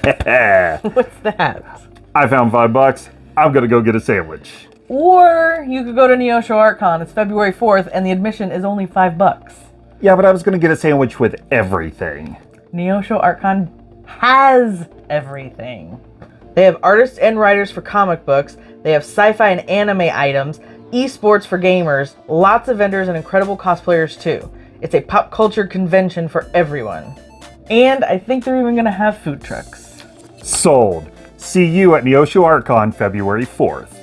What's that? I found five bucks. I'm gonna go get a sandwich. Or you could go to Neosho ArtCon. It's February 4th, and the admission is only five bucks. Yeah, but I was gonna get a sandwich with everything. Neosho ArtCon has everything. They have artists and writers for comic books. They have sci-fi and anime items, esports for gamers, lots of vendors, and incredible cosplayers too. It's a pop culture convention for everyone. And I think they're even gonna have food trucks. Sold. See you at Neosho ArtCon February 4th.